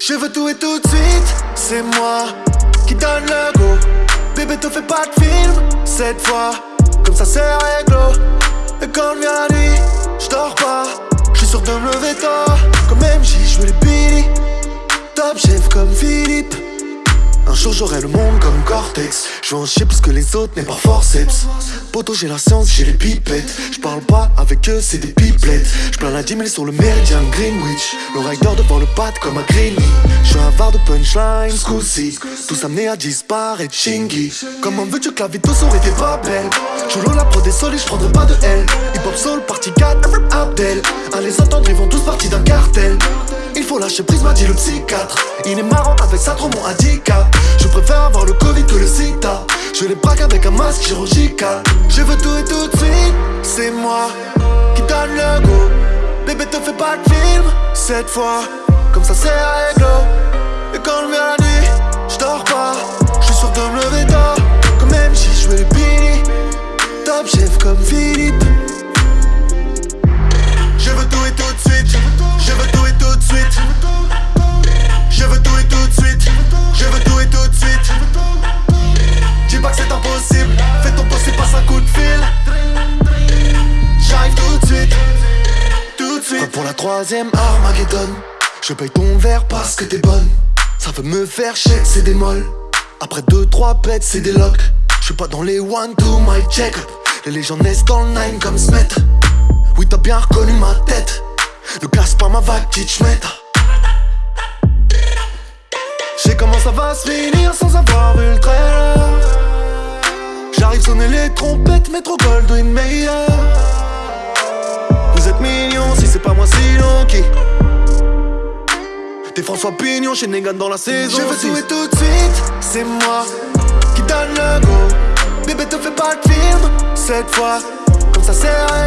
Je veux tout et tout de suite, c'est moi qui donne le go. Bébé, te fais pas de film cette fois, comme ça c'est réglo. Et quand vient la nuit, je dors pas, je suis sûr de me lever tard. Comme MJ, je les Billy, top chef jour j'aurai le monde comme Cortex. Je veux en chier plus que les autres mais par forceps. Poto j'ai la science, j'ai les pipettes. Je parle pas avec eux, c'est des pipelettes. Je plains la 10 000 sur le méridien Greenwich. Le rider devant le pad comme un Greeny Je suis avare de punchline, scousy Tous amenés à disparaître, chingy. Comment veux-tu que la vie aurait été pas belle. Je la pro des solis, je prendrai pas de L. Hip lâcher prise, m'a dit le psychiatre. Il est marrant avec ça, trop mon handicap Je préfère avoir le Covid que le sida Je les braque avec un masque chirurgical. Je veux tout et tout de suite C'est moi qui donne le go. Bébé te fais pas de film Cette fois, comme ça c'est réglo Et quand le la nuit, j'dors pas. J'suis sûr de me lever tard. Comme même si je les Billy Top chef comme Philippe Pour la troisième Armageddon Je paye ton verre parce que t'es bonne. Ça veut me faire chier, c'est des molles. Après deux, trois pets, c'est des locks. Je suis pas dans les one, two, my check. Les légendes naissent dans le nine comme Smet. Oui t'as bien reconnu ma tête. Ne casse pas ma vague, Kitschmet J'sais comment ça va se finir sans avoir vu le trailer. J'arrive sonner les trompettes, métro Goldwyn meilleur T'es François Pignon chez Negan dans la saison Je veux tout et tout de suite, c'est moi qui donne le go Bébé te fais pas de film, cette fois Comme ça c'est réglo